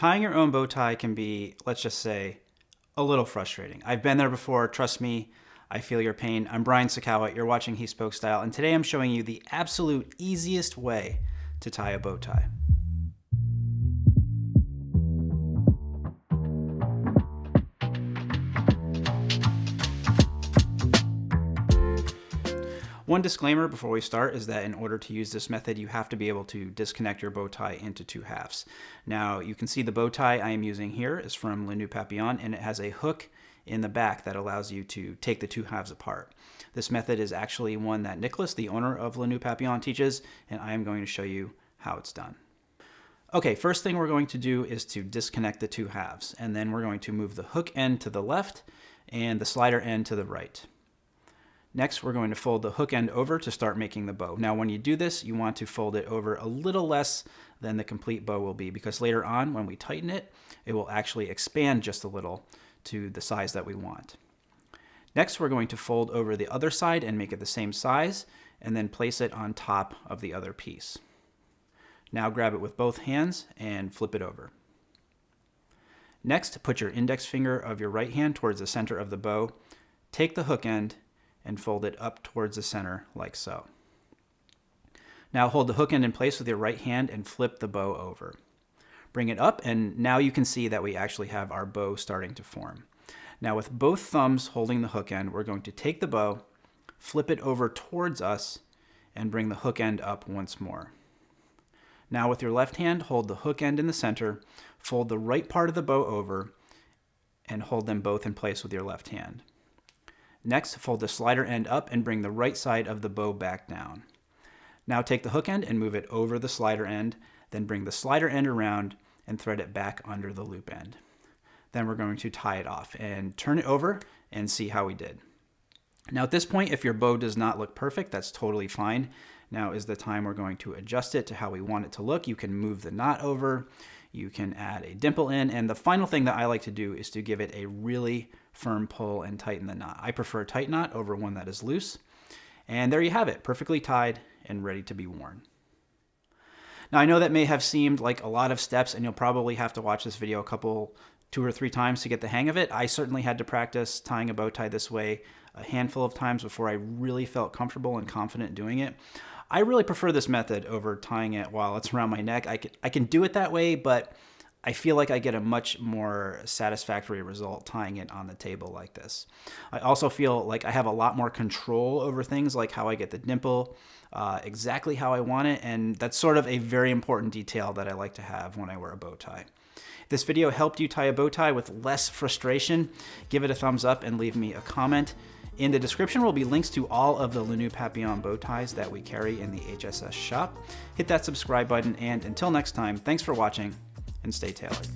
Tying your own bow tie can be, let's just say, a little frustrating. I've been there before, trust me, I feel your pain. I'm Brian Sacawa, you're watching He Spoke Style, and today I'm showing you the absolute easiest way to tie a bow tie. One disclaimer before we start is that in order to use this method, you have to be able to disconnect your bow tie into two halves. Now, you can see the bow tie I am using here is from Le Nœud Papillon, and it has a hook in the back that allows you to take the two halves apart. This method is actually one that Nicholas, the owner of Le Nœud Papillon, teaches, and I am going to show you how it's done. Okay, first thing we're going to do is to disconnect the two halves, and then we're going to move the hook end to the left and the slider end to the right. Next, we're going to fold the hook end over to start making the bow. Now, when you do this, you want to fold it over a little less than the complete bow will be because later on, when we tighten it, it will actually expand just a little to the size that we want. Next, we're going to fold over the other side and make it the same size, and then place it on top of the other piece. Now grab it with both hands and flip it over. Next, put your index finger of your right hand towards the center of the bow, take the hook end, and fold it up towards the center like so. Now hold the hook end in place with your right hand and flip the bow over. Bring it up and now you can see that we actually have our bow starting to form. Now with both thumbs holding the hook end, we're going to take the bow, flip it over towards us, and bring the hook end up once more. Now with your left hand, hold the hook end in the center, fold the right part of the bow over, and hold them both in place with your left hand. Next, fold the slider end up and bring the right side of the bow back down. Now take the hook end and move it over the slider end, then bring the slider end around and thread it back under the loop end. Then we're going to tie it off and turn it over and see how we did. Now at this point, if your bow does not look perfect, that's totally fine. Now is the time we're going to adjust it to how we want it to look. You can move the knot over, you can add a dimple in, and the final thing that I like to do is to give it a really firm pull and tighten the knot. I prefer a tight knot over one that is loose. And there you have it, perfectly tied and ready to be worn. Now I know that may have seemed like a lot of steps and you'll probably have to watch this video a couple, two or three times to get the hang of it. I certainly had to practice tying a bow tie this way a handful of times before I really felt comfortable and confident doing it. I really prefer this method over tying it while it's around my neck. I can, I can do it that way, but I feel like I get a much more satisfactory result tying it on the table like this. I also feel like I have a lot more control over things like how I get the dimple, uh, exactly how I want it, and that's sort of a very important detail that I like to have when I wear a bow tie. If this video helped you tie a bow tie with less frustration, give it a thumbs up and leave me a comment. In the description will be links to all of the Le Papillon bow ties that we carry in the HSS shop. Hit that subscribe button, and until next time, thanks for watching, and stay tailored.